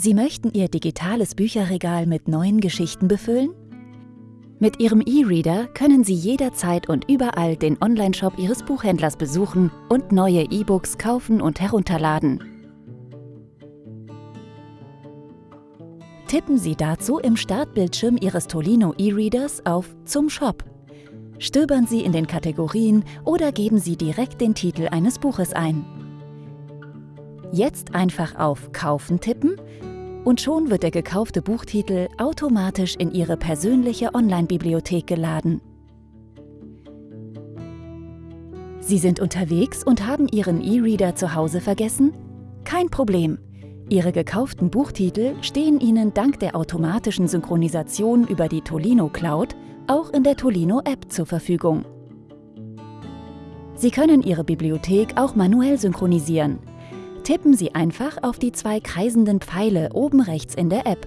Sie möchten Ihr digitales Bücherregal mit neuen Geschichten befüllen? Mit Ihrem E-Reader können Sie jederzeit und überall den Onlineshop Ihres Buchhändlers besuchen und neue E-Books kaufen und herunterladen. Tippen Sie dazu im Startbildschirm Ihres Tolino E-Readers auf Zum Shop. Stöbern Sie in den Kategorien oder geben Sie direkt den Titel eines Buches ein. Jetzt einfach auf Kaufen tippen und schon wird der gekaufte Buchtitel automatisch in Ihre persönliche Online-Bibliothek geladen. Sie sind unterwegs und haben Ihren E-Reader zu Hause vergessen? Kein Problem! Ihre gekauften Buchtitel stehen Ihnen dank der automatischen Synchronisation über die Tolino Cloud auch in der Tolino App zur Verfügung. Sie können Ihre Bibliothek auch manuell synchronisieren – Tippen Sie einfach auf die zwei kreisenden Pfeile oben rechts in der App.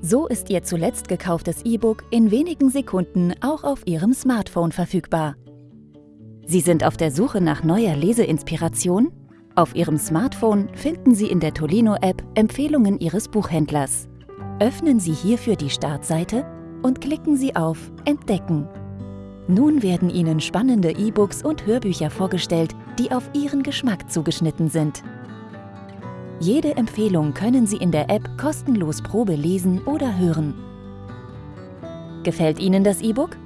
So ist Ihr zuletzt gekauftes E-Book in wenigen Sekunden auch auf Ihrem Smartphone verfügbar. Sie sind auf der Suche nach neuer Leseinspiration? Auf Ihrem Smartphone finden Sie in der Tolino-App Empfehlungen Ihres Buchhändlers. Öffnen Sie hierfür die Startseite und klicken Sie auf Entdecken. Nun werden Ihnen spannende E-Books und Hörbücher vorgestellt, die auf Ihren Geschmack zugeschnitten sind. Jede Empfehlung können Sie in der App kostenlos Probe lesen oder hören. Gefällt Ihnen das E-Book?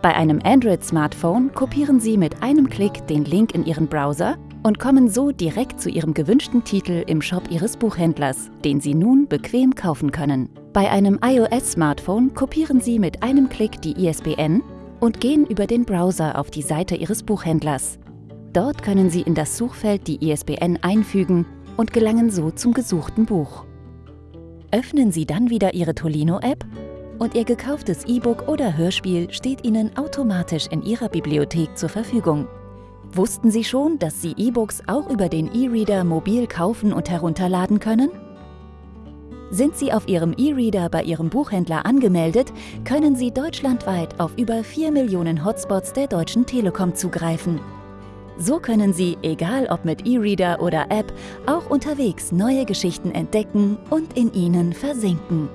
Bei einem Android-Smartphone kopieren Sie mit einem Klick den Link in Ihren Browser und kommen so direkt zu Ihrem gewünschten Titel im Shop Ihres Buchhändlers, den Sie nun bequem kaufen können. Bei einem iOS-Smartphone kopieren Sie mit einem Klick die ISBN und gehen über den Browser auf die Seite Ihres Buchhändlers. Dort können Sie in das Suchfeld die ISBN einfügen und gelangen so zum gesuchten Buch. Öffnen Sie dann wieder Ihre Tolino-App und Ihr gekauftes E-Book oder Hörspiel steht Ihnen automatisch in Ihrer Bibliothek zur Verfügung. Wussten Sie schon, dass Sie E-Books auch über den E-Reader mobil kaufen und herunterladen können? Sind Sie auf Ihrem E-Reader bei Ihrem Buchhändler angemeldet, können Sie deutschlandweit auf über 4 Millionen Hotspots der Deutschen Telekom zugreifen. So können Sie, egal ob mit E-Reader oder App, auch unterwegs neue Geschichten entdecken und in ihnen versinken.